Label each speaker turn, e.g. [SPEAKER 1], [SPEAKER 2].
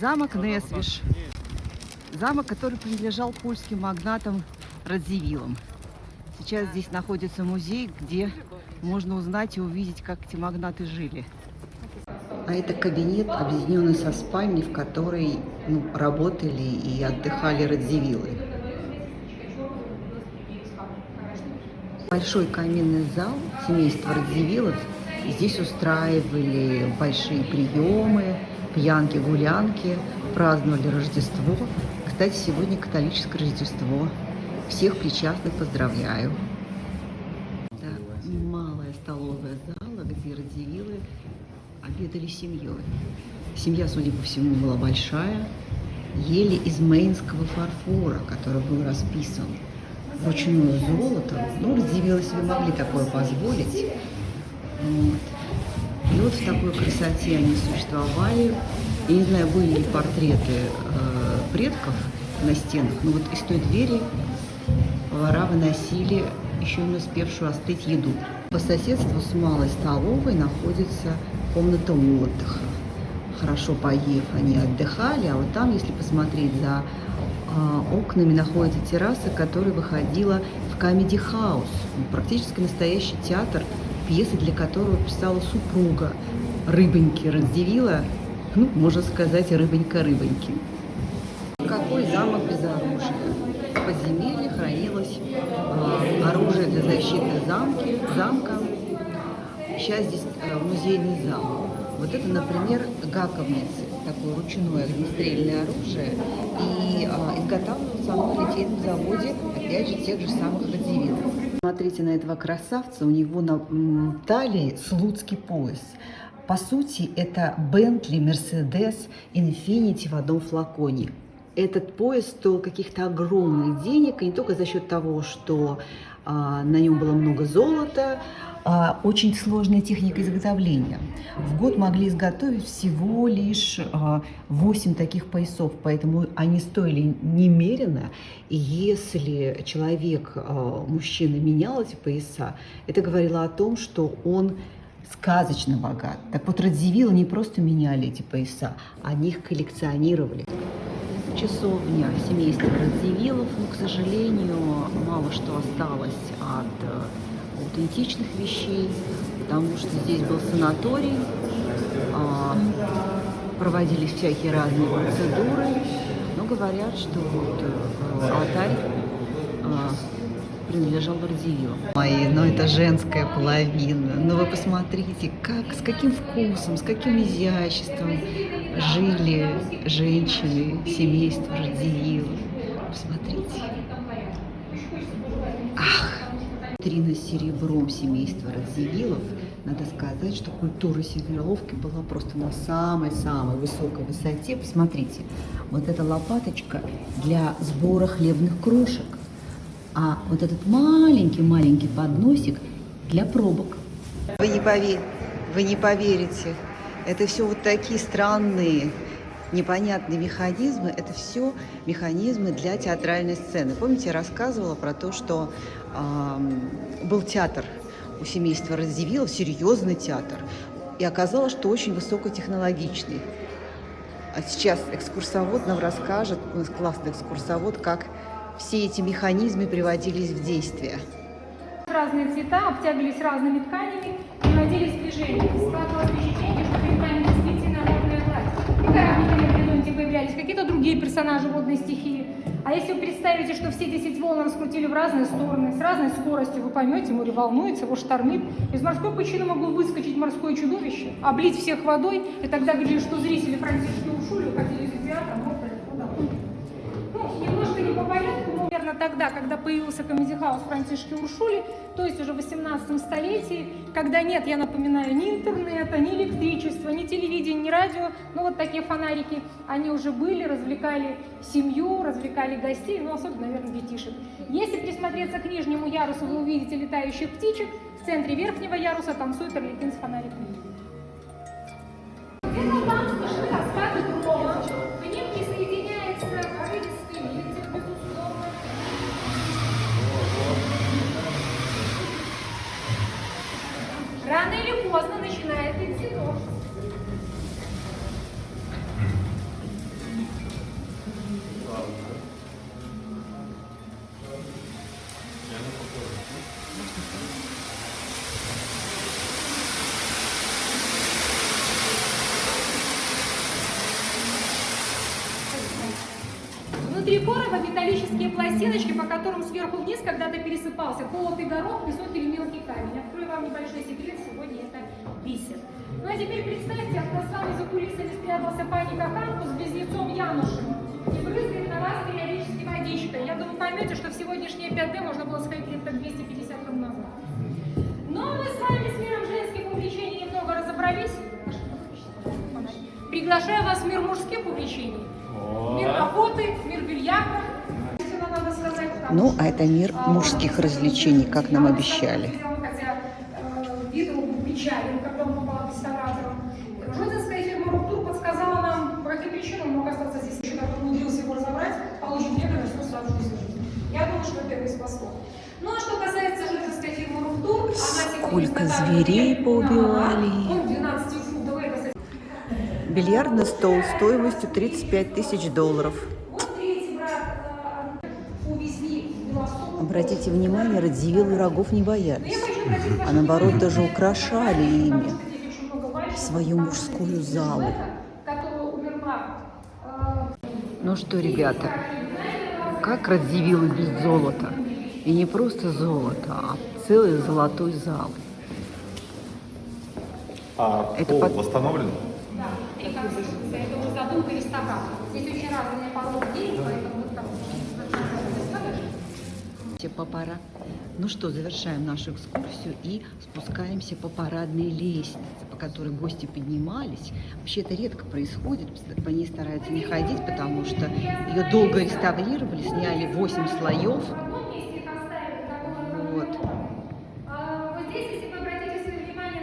[SPEAKER 1] Замок Несвиш. Замок, который принадлежал польским магнатам Радзивиллам. Сейчас здесь находится музей, где можно узнать и увидеть, как эти магнаты жили. А это кабинет, объединенный со спальней, в которой ну, работали и отдыхали Радзивиллы. Большой каминный зал семейства Радзивиллов. Здесь устраивали большие приемы, пьянки, гулянки, праздновали Рождество. Кстати, сегодня католическое Рождество. Всех причастных поздравляю. Это малая столовая зала, где Радзивиллы обедали семьей. Семья, судя по всему, была большая. Ели из мейнского фарфора, который был расписан вручную золотом. Ну, Радзивиллы себе могли такое позволить. Вот. Вот в такой красоте они существовали. Я не знаю, были ли портреты э, предков на стенах, но вот из той двери повара выносили еще не успевшую остыть еду. По соседству с малой столовой находится комната отдыха. Хорошо поев, они отдыхали, а вот там, если посмотреть за э, окнами, находится терраса, которая выходила в Comedy House. Практически настоящий театр пьесы, для которого писала супруга Рыбоньки Раздевила, ну, можно сказать, Рыбонька-Рыбоньки. Какой замок без оружия? В подземелье хранилось э, оружие для защиты замки, замка. Сейчас здесь э, музейный зал. Вот это, например, гаковницы, такое ручное огнестрельное оружие. И э, изготавливается оно на литейном заводе, опять же, тех же самых радзивиллов. Смотрите на этого красавца, у него на талии слуцкий пояс. По сути, это Bentley, Mercedes, Infiniti в одном флаконе. Этот пояс стоил каких-то огромных денег, и не только за счет того, что на нем было много золота, а, очень сложная техника изготовления. В год могли изготовить всего лишь а, 8 таких поясов, поэтому они стоили немерено. И если человек, а, мужчина, менял эти пояса, это говорило о том, что он сказочно богат. Так вот, Радзивиллы не просто меняли эти пояса, они их коллекционировали. Часовня семейства Радзивиллов, но, к сожалению, мало что осталось от э, аутентичных вещей, потому что здесь был санаторий, а, проводились всякие разные процедуры, но говорят, что вот э, алтарь а, принадлежал Радзивиллу. Ой, ну это женская половина. Ну вы посмотрите, как, с каким вкусом, с каким изяществом жили женщины, семейство Радзивиллов. Посмотрите. Ах! Витрина с серебром семейства Радзивиллов. Надо сказать, что культура сервировки была просто на самой-самой высокой высоте. Посмотрите, вот эта лопаточка для сбора хлебных крошек. А вот этот маленький-маленький подносик для пробок. Вы не, пове... Вы не поверите, это все вот такие странные, непонятные механизмы. Это все механизмы для театральной сцены. Помните, я рассказывала про то, что э, был театр у семейства Радзивиллов, серьезный театр. И оказалось, что очень высокотехнологичный. А сейчас экскурсовод нам расскажет, у нас классный экскурсовод, как все эти механизмы приводились в действие.
[SPEAKER 2] Разные цвета обтягивались разными тканями, приводились в движение. Складывалось впечатление, что перед вами действительно водная гладь. И кораблики на горизонте появлялись, какие-то другие персонажи водной стихии. А если вы представите, что все 10 волн раскрутили в разные стороны, с разной скоростью, вы поймете, море волнуется, его штормит. Из морской пучины могло выскочить морское чудовище, облить всех водой, и тогда говорили, что зрители Францишки ушли, уходили из театра, мокрые, куда Ну, немножко не по порядку, но примерно тогда, когда появился комедий-хаус Франтишки Уршули, то есть уже в 18 столетии, когда нет, я напоминаю, ни интернета, ни электричества, ни телевидения, ни радио, ну вот такие фонарики, они уже были, развлекали семью, развлекали гостей, ну особенно, наверное, детишек. Если присмотреться к нижнему ярусу, вы увидите летающих птичек, в центре верхнего яруса танцует орликин с фонариком. Внутри короба металлические пластиночки, по которым сверху вниз когда-то пересыпался колотый горох, песок или мелкий камень. Открою вам небольшой секрет, сегодня это бисер. Ну а теперь представьте, от нас с вами за кулисами спрятался пани Каханку с близнецом Янушем и брызгает на вас периодически водичкой. Я думаю, поймете, что в сегодняшнее 5D можно было сходить лет так 250 лет назад. Но мы с вами с миром женских увлечений немного разобрались. Приглашаю вас в мир мужских увлечений. Мир охоты, мир бильярда. Если надо сказать, потому
[SPEAKER 1] Ну, а это мир
[SPEAKER 2] а,
[SPEAKER 1] мужских развлечений, как нам обещали.
[SPEAKER 2] Хотя э, вид его был печален, когда он попал к реставраторам. Жодинская фирма «Руктур» подсказала нам, по каким причинам он мог остаться здесь. Еще как он умудрился его разобрать, получить некоторые что сразу же жизни. Я думаю, что это его и спасло. Ну, а что касается жодинской фирмы «Руктур», она сегодня
[SPEAKER 1] Сколько зверей поубивали.
[SPEAKER 2] кунаха. Он 12-фунтовый, это
[SPEAKER 1] Бильярдный стол стоимостью 35 тысяч долларов. Обратите внимание, Радзивиллы рогов не боялись, а наоборот даже украшали ими свою мужскую залу. Ну что, ребята, как Радзивиллы без золота? И не просто золото, а целый золотой зал.
[SPEAKER 3] А
[SPEAKER 1] Это
[SPEAKER 3] пол
[SPEAKER 1] под-
[SPEAKER 3] восстановлен?
[SPEAKER 2] выжился. Это вот задумка ресторана. Здесь очень разные породы денег, поэтому вот
[SPEAKER 1] там по. Ну что, завершаем нашу экскурсию и спускаемся по парадной лестнице, по которой гости поднимались. Вообще это редко происходит, по ней стараются не ходить, потому что ее долго реставрировали, сняли 8 слоев. А, вот. Здесь, если вы обратите свое внимание